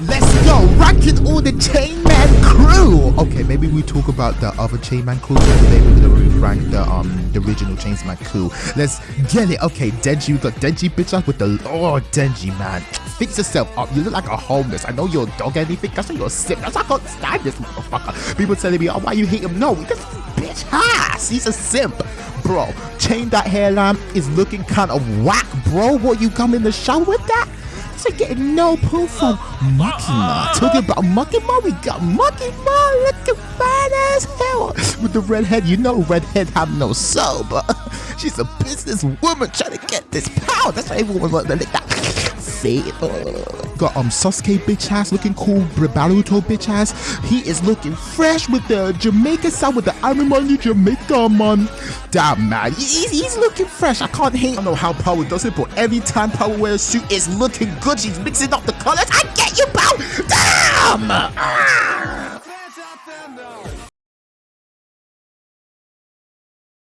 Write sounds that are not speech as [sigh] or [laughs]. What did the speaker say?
Let's go, ranking all the Chainsaw Man crew. Okay, maybe we talk about the other Chainsaw Man crew. Maybe we're gonna rank the um the original Chainsaw Man crew. Let's get it. Okay, Denji, we got Denji bitch up with the oh Denji man. Fix yourself up. You look like a homeless. I know you're a dog anything. That's why you're simp. That's why I can't stand this motherfucker. People telling me, oh, why you hate him? No, because bitch ass. He's a simp. Bro, chain that hairline is looking kind of whack, bro. What you come in the show with that? To getting no proof from Makima. Talking about Makima, we got Makima looking fine as hell. With the redhead, you know redhead have no soul, but [laughs] she's a businesswoman trying to get this power. That's why everyone wants to lick that See, Got um Sasuke bitch ass looking cool, Baruto bitch ass. He is looking fresh with the Jamaica sound with the I'm on Jamaica man. Damn man, he's, he's looking fresh. I can't hate. I don't know how Power does it, but every time Power wears a suit, it's looking good. She's mixing up the colors. I get you, pal. Damn. Ah.